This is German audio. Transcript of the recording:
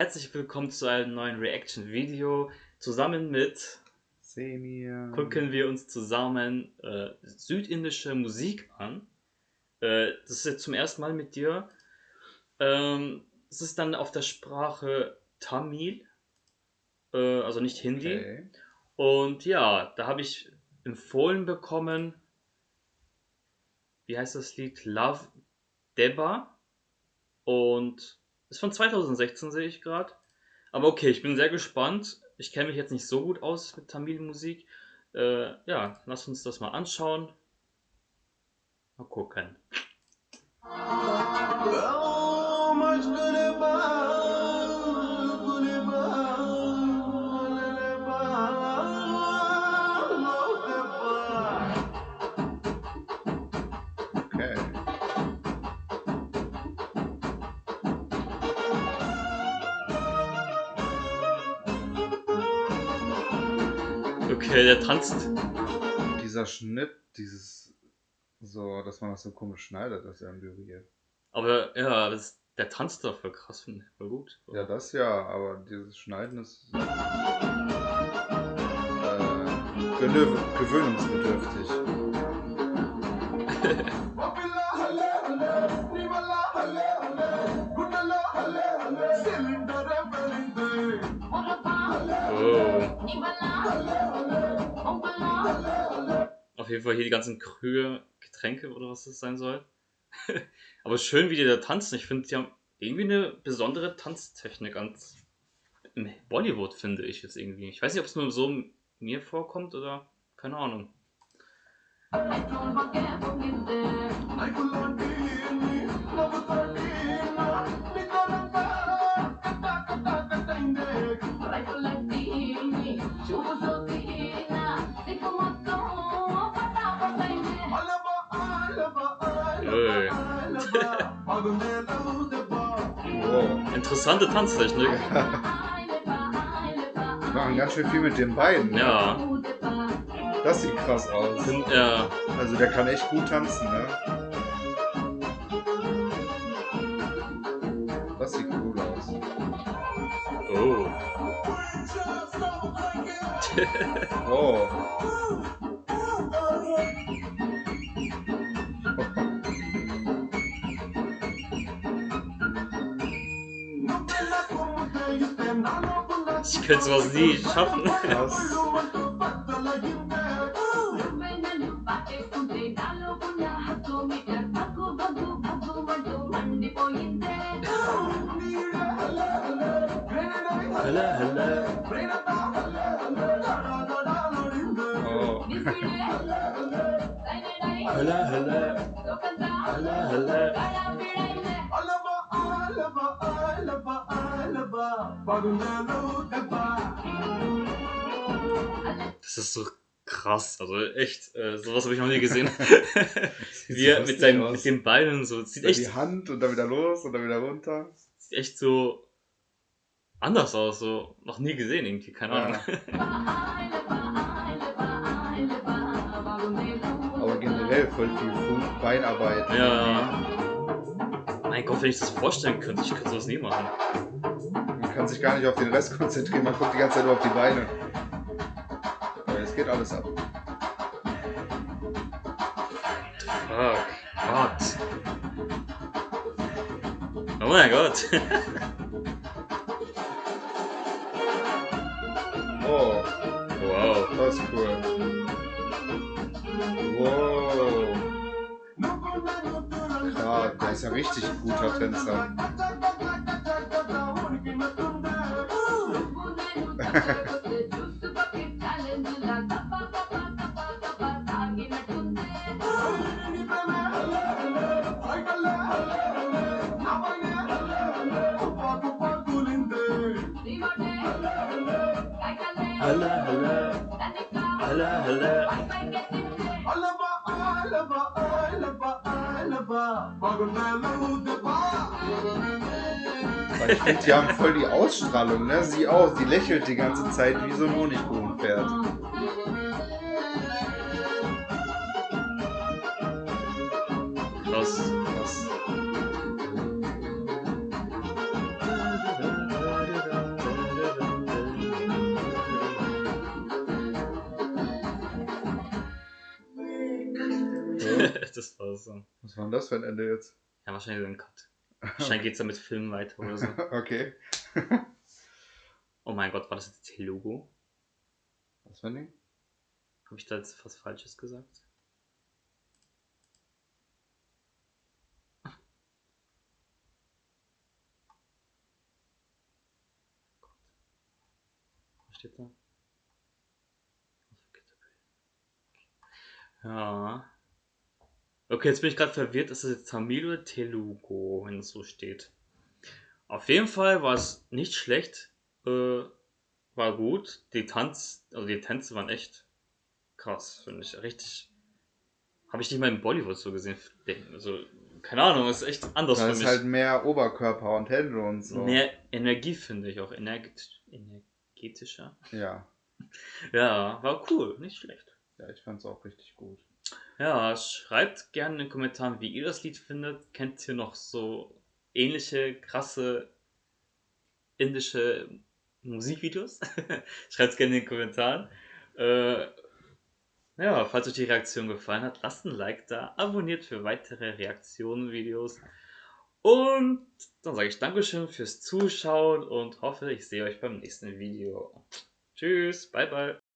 Herzlich willkommen zu einem neuen Reaction-Video. Zusammen mit Semir. gucken wir uns zusammen äh, südindische Musik an. Äh, das ist jetzt zum ersten Mal mit dir. Ähm, es ist dann auf der Sprache Tamil, äh, also nicht Hindi. Okay. Und ja, da habe ich empfohlen bekommen, wie heißt das Lied? Love Deba. Und ist von 2016, sehe ich gerade. Aber okay, ich bin sehr gespannt. Ich kenne mich jetzt nicht so gut aus mit Tamil-Musik. Äh, ja, lass uns das mal anschauen. Mal gucken. Okay, der tanzt. Dieser Schnitt, dieses so, dass man das so komisch schneidet, das ist ja berührt. Aber ja, das, der tanzt doch voll krass, finde ich. Voll gut. Ja, das ja, aber dieses Schneiden ist äh, gewö gewöhnungsbedürftig. Auf jeden Fall hier die ganzen Krühe, Getränke oder was das sein soll. Aber schön, wie die da tanzen. Ich finde, die haben irgendwie eine besondere Tanztechnik ans im Bollywood, finde ich jetzt irgendwie. Ich weiß nicht, ob es nur so mir vorkommt oder keine Ahnung. Ui. Wow. Interessante Tanztechnik. Die machen ganz schön viel mit den Beinen. ne? Ja. Das sieht krass aus. Ja. Also der kann echt gut tanzen, ne? Das sieht cool aus. Oh. Oh. Ich könnte sowas nie schaffen. Krass. Halla, halla. Oh. Das ist so krass. Also echt, äh, sowas habe ich noch nie gesehen. Sieht Wie er mit, seinen, mit den Beinen so. Sieht Dann echt, die Hand und dann wieder los und dann wieder runter. sieht echt so anders aus. So noch nie gesehen irgendwie. Keine Ahnung. Aber generell voll viel Beinarbeit. Ja. Mein Gott, wenn ich das vorstellen könnte, ich könnte sowas nie machen. Man kann sich gar nicht auf den Rest konzentrieren, man guckt die ganze Zeit nur auf die Beine. Aber es geht alles ab. Fuck. Gott. Oh mein Gott. Oh, wow. das ist cool. Wow. Krass, der ist ja richtig guter Tänzer. Halla, halla. Halla, halla. Weil ich finde, die haben voll die Ausstrahlung, ne? Sie auch, die lächelt die ganze Zeit wie so ein Honigkuchenpferd. Krass. Das war so. Was war denn das für ein Ende jetzt? Ja, wahrscheinlich so ein Cut. Wahrscheinlich geht's dann mit Filmen weiter oder so. okay. Oh mein Gott, war das jetzt Telugu? Was für ein Ding? Habe ich da jetzt was Falsches gesagt? Was steht da? Ja. Okay, jetzt bin ich gerade verwirrt. Ist das jetzt Tamil oder Telugu, wenn es so steht? Auf jeden Fall war es nicht schlecht. Äh, war gut. Die Tanz, also die Tänze waren echt krass, finde ich. Richtig. Habe ich nicht mal in Bollywood so gesehen. Also, keine Ahnung, ist echt anders Da ist halt mehr Oberkörper und Hände und so. Mehr Energie, finde ich auch. Energet energetischer. Ja. Ja, war cool, nicht schlecht. Ja, ich fand's auch richtig gut. Ja, schreibt gerne in den Kommentaren, wie ihr das Lied findet. Kennt ihr noch so ähnliche, krasse indische Musikvideos? schreibt es gerne in den Kommentaren. Äh, ja, falls euch die Reaktion gefallen hat, lasst ein Like da, abonniert für weitere Reaktionen, Videos. Und dann sage ich Dankeschön fürs Zuschauen und hoffe, ich sehe euch beim nächsten Video. Tschüss, bye bye.